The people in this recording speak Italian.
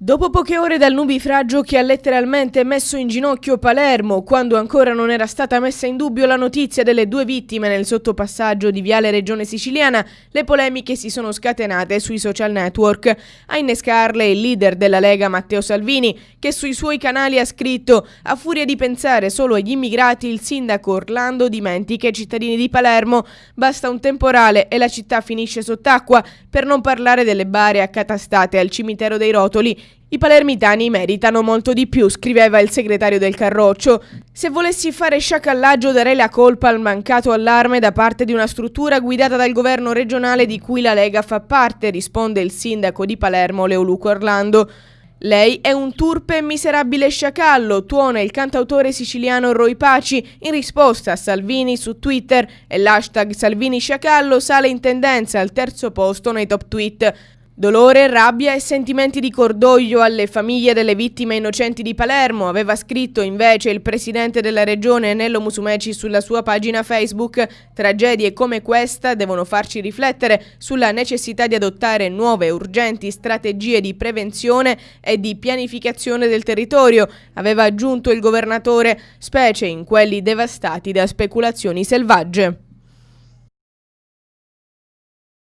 Dopo poche ore dal nubifragio che ha letteralmente messo in ginocchio Palermo, quando ancora non era stata messa in dubbio la notizia delle due vittime nel sottopassaggio di Viale Regione Siciliana, le polemiche si sono scatenate sui social network. A innescarle il leader della Lega Matteo Salvini, che sui suoi canali ha scritto «A furia di pensare solo agli immigrati, il sindaco Orlando dimentica i cittadini di Palermo. Basta un temporale e la città finisce sott'acqua, per non parlare delle bare accatastate al cimitero dei Rotoli i palermitani meritano molto di più, scriveva il segretario del Carroccio. Se volessi fare sciacallaggio darei la colpa al mancato allarme da parte di una struttura guidata dal governo regionale di cui la Lega fa parte, risponde il sindaco di Palermo Leoluco Orlando. Lei è un turpe e miserabile sciacallo, tuona il cantautore siciliano Roy Paci in risposta a Salvini su Twitter e l'hashtag Salvini Sciacallo sale in tendenza al terzo posto nei top tweet. Dolore, rabbia e sentimenti di cordoglio alle famiglie delle vittime innocenti di Palermo, aveva scritto invece il presidente della regione Nello Musumeci sulla sua pagina Facebook. Tragedie come questa devono farci riflettere sulla necessità di adottare nuove urgenti strategie di prevenzione e di pianificazione del territorio, aveva aggiunto il governatore, specie in quelli devastati da speculazioni selvagge.